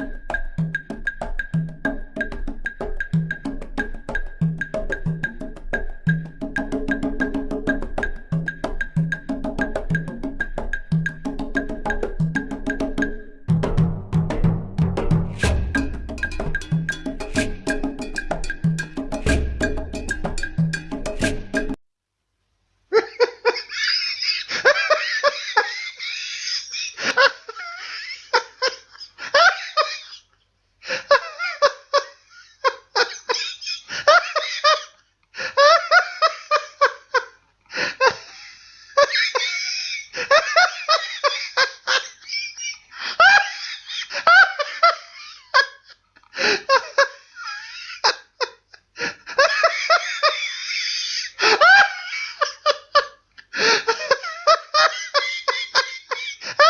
you